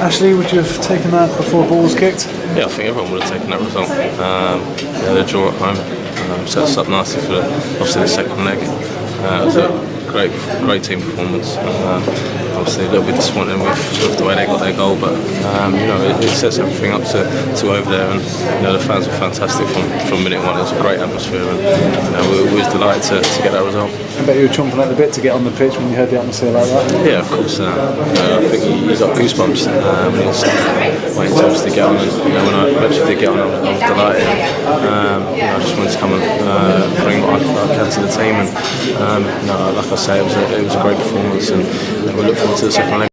Ashley, would you have taken that before ball was kicked? Yeah, I think everyone would have taken that result. Um, yeah, the draw at home um, set us up nicely for the, obviously the second leg. Uh, great, great team performance. Um, obviously a little bit disappointing with, with the way they got their goal, but um, you know it, it sets everything up to, to over there, and you know the fans were fantastic from, from minute one. It was a great atmosphere, and you know, we, we was delighted to, to get that result. I bet you were chomping at the bit to get on the pitch when you heard the atmosphere like that. Yeah, of course. Uh, you know, I think you, you got goosebumps um, when you waiting to obviously get on. And you know, when I eventually did get on, I was, I was delighted. Um, you know, I just wanted to come and uh, to the team, and um, know, like I say, it was a, it was a great performance, and we look forward to the second leg.